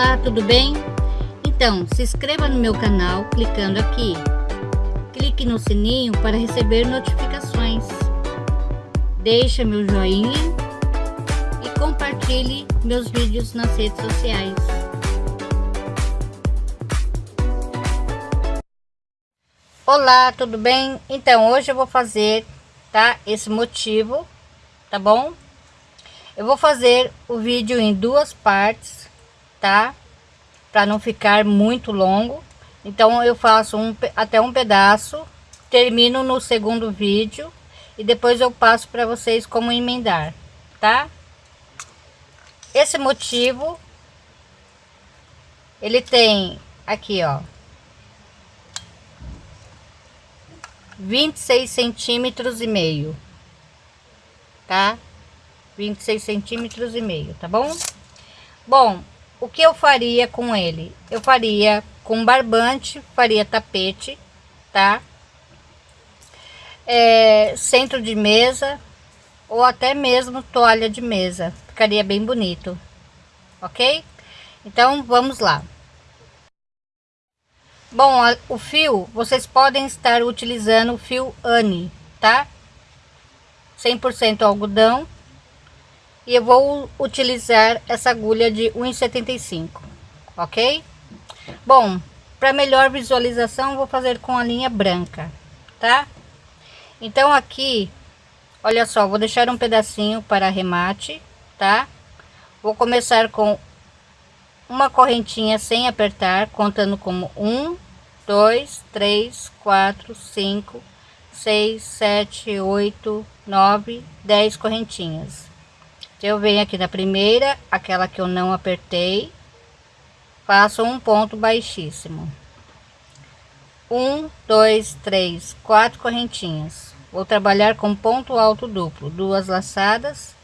Olá, tudo bem? Então, se inscreva no meu canal clicando aqui. Clique no sininho para receber notificações. Deixe meu joinha e compartilhe meus vídeos nas redes sociais. Olá, tudo bem? Então, hoje eu vou fazer, tá? Esse motivo, tá bom? Eu vou fazer o vídeo em duas partes tá? Para não ficar muito longo. Então eu faço um, até um pedaço, termino no segundo vídeo e depois eu passo para vocês como emendar, tá? Esse motivo ele tem aqui, ó, 26 centímetros e meio, tá? 26 centímetros e meio, tá bom? Bom, o que eu faria com ele? Eu faria com barbante, faria tapete, tá? É, centro de mesa ou até mesmo toalha de mesa, ficaria bem bonito, ok? Então vamos lá. Bom, o fio, vocês podem estar utilizando o fio Anne, tá? 100% algodão e eu vou utilizar essa agulha de 1,75 ok? Bom para melhor visualização vou fazer com a linha branca tá? Então aqui olha só vou deixar um pedacinho para arremate tá? Vou começar com uma correntinha sem apertar contando como um dois três quatro cinco seis sete oito nove dez correntinhas eu venho aqui na primeira, aquela que eu não apertei, faço um ponto baixíssimo. Um, dois, três, quatro correntinhas. Vou trabalhar com ponto alto duplo, duas laçadas.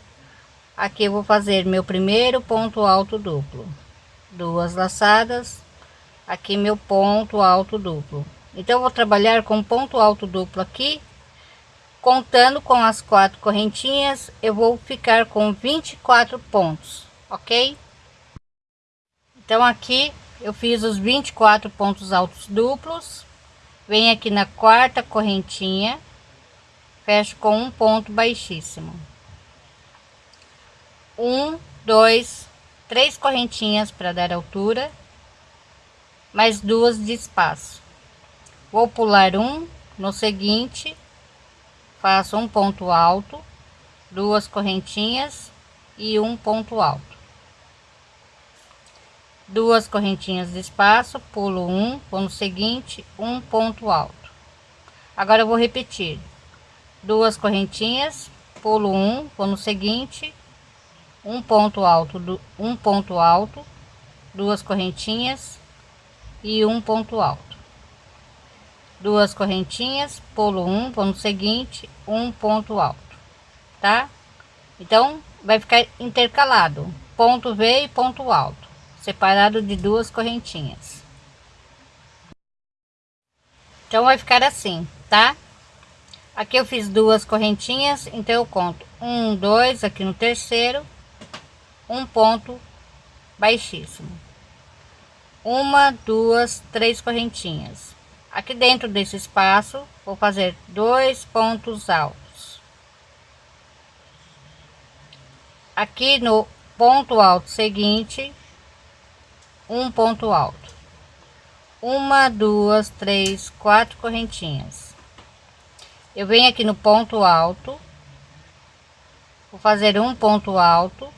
Aqui eu vou fazer meu primeiro ponto alto duplo, duas laçadas. Aqui meu ponto alto duplo. Então, vou trabalhar com ponto alto duplo aqui contando com as quatro correntinhas eu vou ficar com 24 pontos ok? Então aqui eu fiz os 24 pontos altos duplos. Venho aqui na quarta correntinha fecho com um ponto baixíssimo. Um dois três correntinhas para dar altura mais duas de espaço. Vou pular um no seguinte faço um ponto alto duas correntinhas e um ponto alto. Duas correntinhas de espaço pulo um vou no seguinte um ponto alto. Agora eu vou repetir. Duas correntinhas pulo um vou no seguinte um ponto alto do um ponto alto duas correntinhas e um ponto alto duas correntinhas pulo um no seguinte um ponto alto tá? Então vai ficar intercalado ponto V e ponto alto separado de duas correntinhas. Então vai ficar assim tá? Aqui eu fiz duas correntinhas então eu conto um dois aqui no terceiro um ponto baixíssimo. Uma duas três correntinhas aqui dentro desse espaço vou fazer dois pontos altos. Aqui no ponto alto seguinte um ponto alto. Uma duas três quatro correntinhas. Eu venho aqui no ponto alto vou fazer um ponto alto.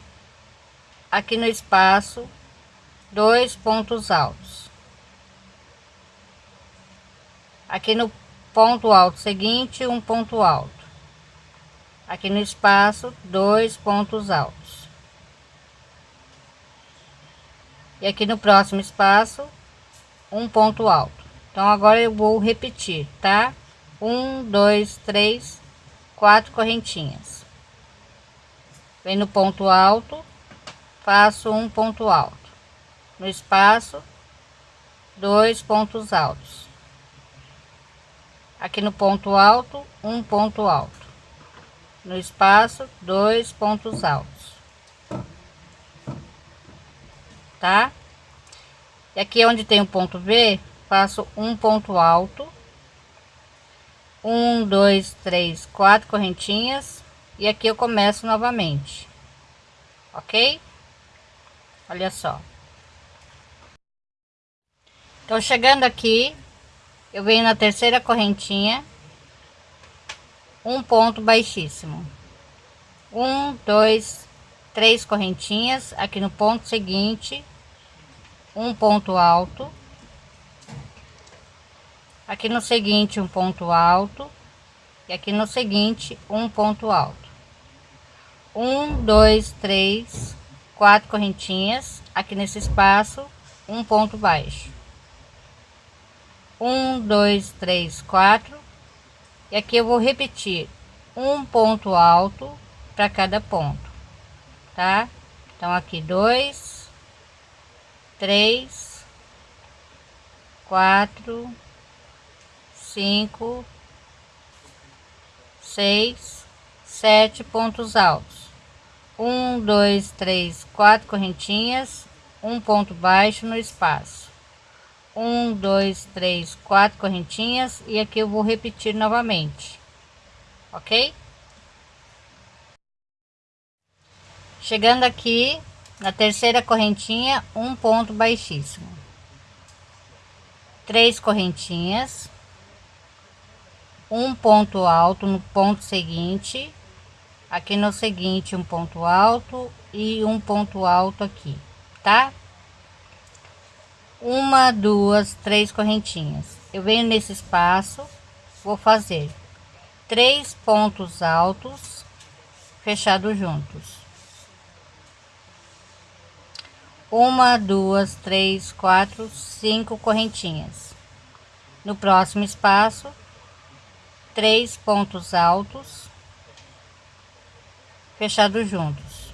Aqui no espaço dois pontos altos aqui no ponto alto seguinte um ponto alto. Aqui no espaço dois pontos altos. E aqui no próximo espaço um ponto alto. Então agora eu vou repetir tá? Um dois três quatro correntinhas. Vem no ponto alto faço um ponto alto. No espaço dois pontos altos aqui no ponto alto um ponto alto no espaço dois pontos altos tá E aqui onde tem o ponto V, faço um ponto alto. Um, dois, três, quatro correntinhas. E aqui eu começo novamente. Ok? Olha só. Então, chegando aqui, eu venho na terceira correntinha. Um ponto baixíssimo. Um, dois, três correntinhas. Aqui no ponto seguinte um ponto alto aqui no seguinte um ponto alto e aqui no seguinte um ponto alto um dois três quatro correntinhas aqui nesse espaço um ponto baixo um dois três quatro e aqui eu vou repetir um ponto alto para cada ponto tá então aqui dois três, quatro, cinco, seis, sete pontos altos. Um, dois, três, quatro correntinhas, um ponto baixo no espaço. Um, dois, três, quatro correntinhas e aqui eu vou repetir novamente, ok? Chegando aqui, na terceira correntinha um ponto baixíssimo. Três correntinhas. Um ponto alto no ponto seguinte. Aqui no seguinte um ponto alto e um ponto alto aqui tá uma duas três correntinhas eu venho nesse espaço vou fazer três pontos altos fechados juntos uma, duas, três, quatro, cinco correntinhas. No próximo espaço, três pontos altos fechados juntos.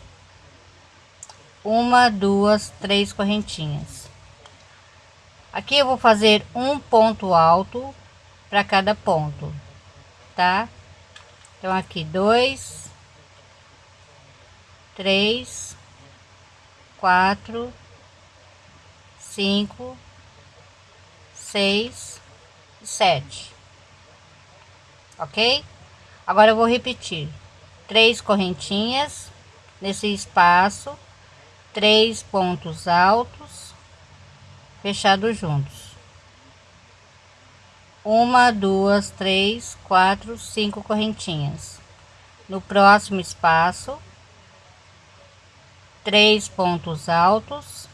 Uma, duas, três correntinhas. Aqui eu vou fazer um ponto alto para cada ponto, tá? Então aqui dois, três, quatro, cinco, seis, sete. Ok? Agora eu vou repetir três correntinhas nesse espaço, três pontos altos fechados juntos. Uma, duas, três, quatro, cinco correntinhas. No próximo espaço, três pontos altos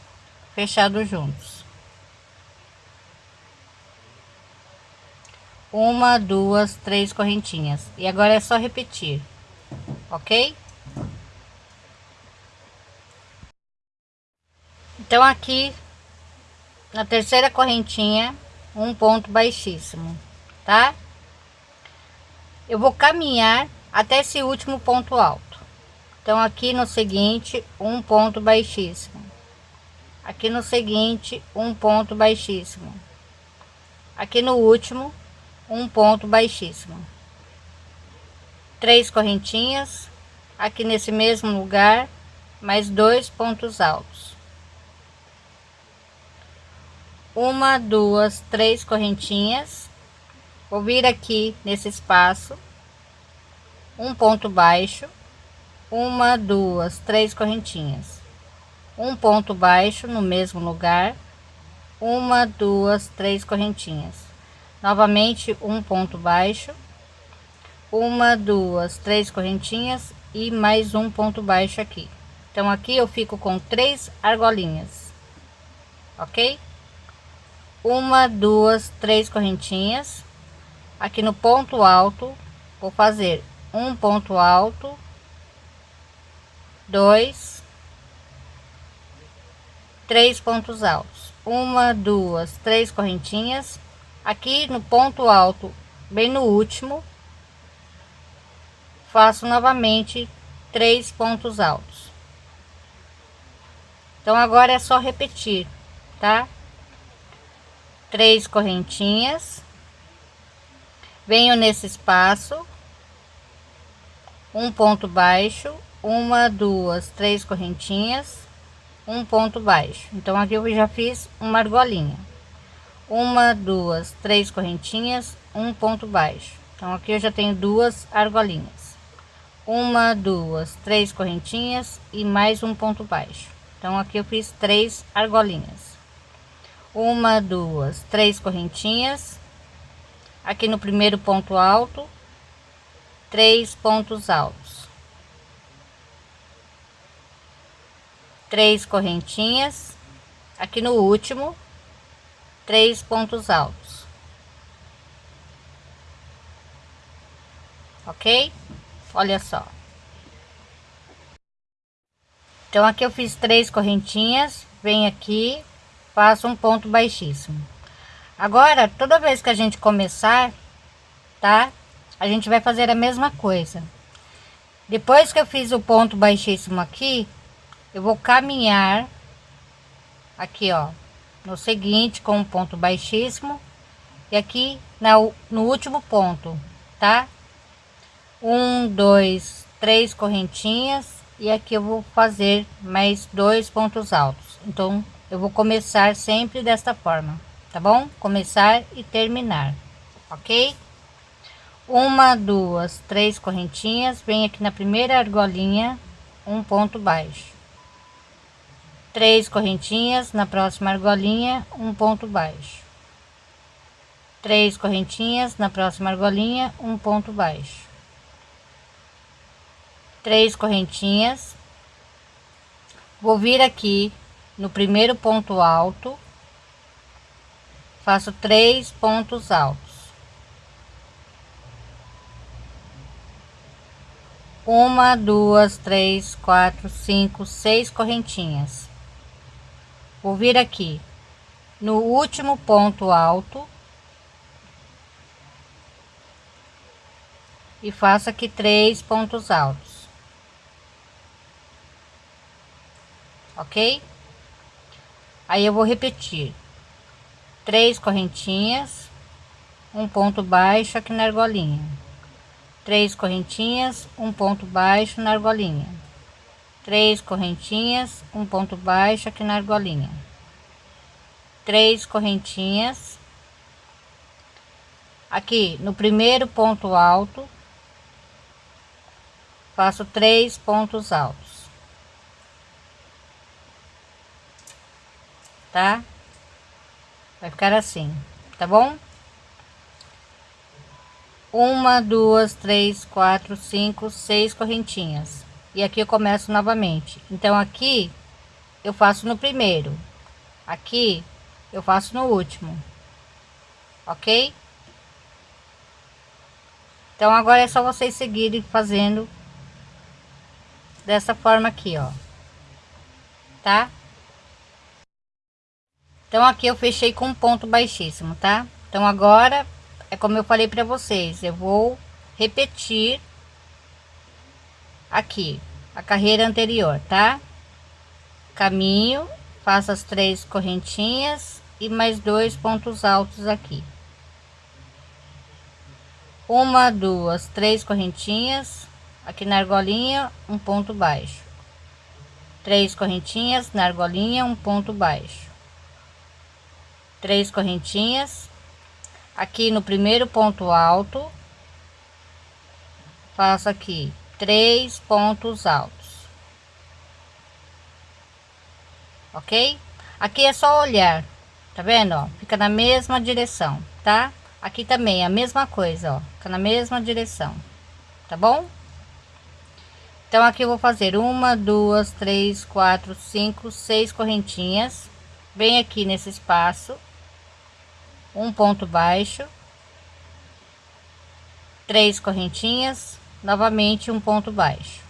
fechados juntos uma duas três correntinhas e agora é só repetir ok então aqui na terceira correntinha um ponto baixíssimo tá? Eu vou caminhar até esse último ponto alto. Então aqui no seguinte um ponto baixíssimo. Aqui no seguinte um ponto baixíssimo. Aqui no último um ponto baixíssimo. Três correntinhas aqui nesse mesmo lugar mais dois pontos altos uma duas três correntinhas. Vou vir aqui nesse espaço. Um ponto baixo. Uma, duas, três correntinhas, um ponto baixo no mesmo lugar, uma, duas, três correntinhas, novamente um ponto baixo, uma, duas, três correntinhas e mais um ponto baixo aqui. Então aqui eu fico com três argolinhas, ok? Uma, duas, três correntinhas. Aqui no ponto alto, vou fazer um ponto alto dois, três pontos altos, uma, duas, três correntinhas. Aqui no ponto alto, bem no último, faço novamente três pontos altos. Então agora é só repetir, tá? Três correntinhas, venho nesse espaço, um ponto baixo, uma, duas, três correntinhas, um ponto baixo. Então aqui eu já fiz uma argolinha. Uma duas três correntinhas um ponto baixo. Então aqui eu já tenho duas argolinhas. Uma duas três correntinhas e mais um ponto baixo. Então aqui eu fiz três argolinhas uma duas três correntinhas. Aqui no primeiro ponto alto três pontos altos. Três correntinhas. Aqui no último três pontos altos. Ok? Olha só. Então aqui eu fiz três correntinhas. Vem aqui faço um ponto baixíssimo. Agora toda vez que a gente começar tá a gente vai fazer a mesma coisa. Depois que eu fiz o ponto baixíssimo aqui eu vou caminhar aqui ó no seguinte com um ponto baixíssimo e aqui na, no último ponto tá? Um dois três correntinhas e aqui eu vou fazer mais dois pontos altos. Então eu vou começar sempre desta forma tá bom? Começar e terminar ok? Uma duas três correntinhas vem aqui na primeira argolinha um ponto baixo. Três correntinhas na próxima argolinha um ponto baixo. Três correntinhas na próxima argolinha um ponto baixo. Três correntinhas. Vou vir aqui no primeiro ponto alto faço três pontos altos. Uma duas três quatro cinco seis correntinhas. Vou vir aqui. No último ponto alto e faço aqui três pontos altos. Ok aí eu vou repetir. Três correntinhas um ponto baixo aqui na argolinha. Três correntinhas um ponto baixo na argolinha. Três correntinhas um ponto baixo aqui na argolinha. Três correntinhas. Aqui no primeiro ponto alto faço três pontos altos tá? Vai ficar assim tá bom? Uma duas três quatro cinco seis correntinhas. E aqui eu começo novamente. Então aqui eu faço no primeiro. Aqui eu faço no último. Ok? Então agora é só vocês seguirem fazendo dessa forma aqui ó. Tá então aqui eu fechei com um ponto baixíssimo tá então agora é como eu falei para vocês eu vou repetir aqui a carreira anterior, tá? Caminho, faço as três correntinhas e mais dois pontos altos aqui. Uma, duas, três correntinhas aqui na argolinha, um ponto baixo. Três correntinhas na argolinha, um ponto baixo. Três correntinhas. Aqui no primeiro ponto alto. Faço aqui três pontos altos. Ok? Aqui é só olhar tá vendo ó? fica na mesma direção tá? Aqui também a mesma coisa ó. Fica na mesma direção tá bom? Então aqui eu vou fazer uma duas três quatro cinco seis correntinhas. Bem aqui nesse espaço um ponto baixo. Três correntinhas. Novamente um ponto baixo.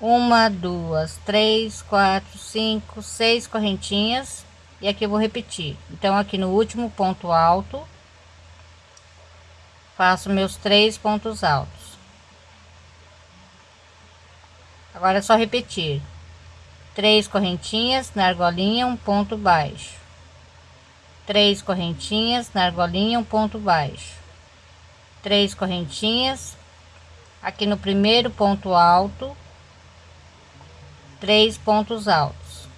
Uma duas três quatro cinco seis correntinhas. E aqui eu vou repetir. Então aqui no último ponto alto faço meus três pontos altos. Agora é só repetir. Três correntinhas na argolinha um ponto baixo três correntinhas na argolinha um ponto baixo. Três correntinhas aqui no primeiro ponto alto. Três pontos altos.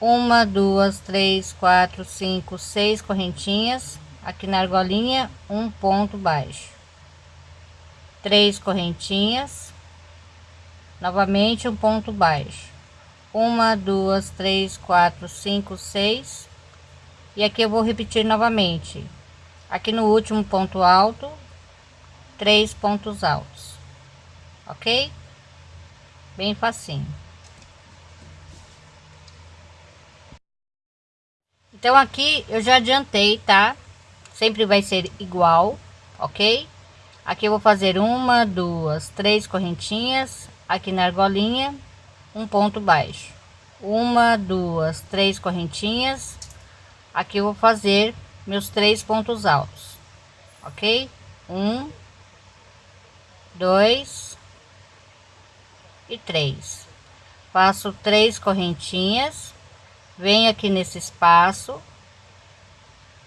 Uma duas três quatro cinco seis correntinhas aqui na argolinha um ponto baixo. Três correntinhas novamente um ponto baixo uma duas três quatro cinco seis. E aqui eu vou repetir novamente. Aqui no último ponto alto três pontos altos. Ok? Bem facinho. Então aqui eu já adiantei tá? Sempre vai ser igual ok? Aqui eu vou fazer uma duas três correntinhas. Aqui na argolinha um ponto baixo. Uma duas três correntinhas. Aqui eu vou fazer meus três pontos altos ok? Um dois e três. Faço três correntinhas. Venho aqui nesse espaço.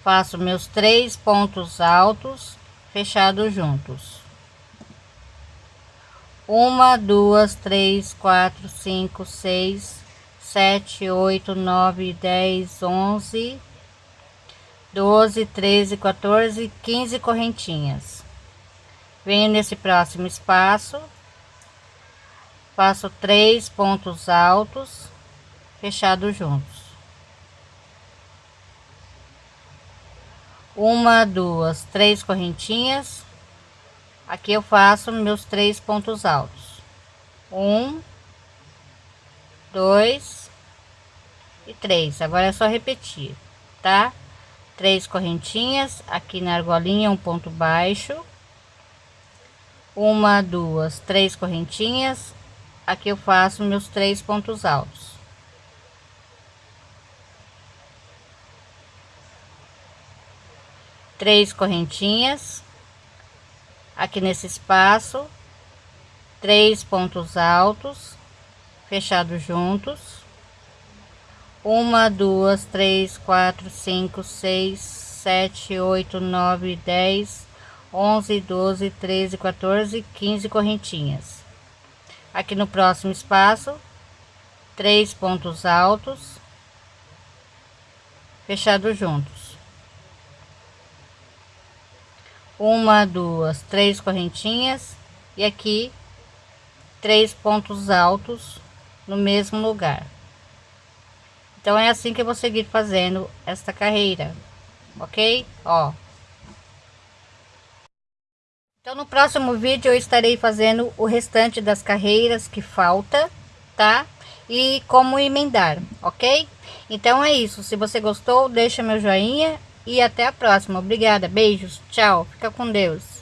Faço meus três pontos altos fechados juntos uma duas três quatro cinco seis sete oito nove dez onze doze treze 14, 15 correntinhas. Venho nesse próximo espaço, faço três pontos altos, fechados juntos. Uma, duas, três correntinhas. Aqui eu faço meus três pontos altos. Um, dois e três. Agora é só repetir, tá? três correntinhas aqui na argolinha um ponto baixo uma duas três correntinhas aqui eu faço meus três pontos altos três correntinhas aqui nesse espaço três pontos altos fechados juntos uma, duas, três, quatro, cinco, seis, sete, oito, nove, dez, onze, doze, treze, 14, 15 correntinhas. Aqui no próximo espaço, três pontos altos, fechados juntos. Uma, duas, três correntinhas e aqui três pontos altos no mesmo lugar. Então é assim que eu vou seguir fazendo esta carreira, ok? Ó. Então no próximo vídeo eu estarei fazendo o restante das carreiras que falta, tá? E como emendar, ok? Então é isso, se você gostou, deixa meu joinha e até a próxima. Obrigada, beijos, tchau, fica com Deus.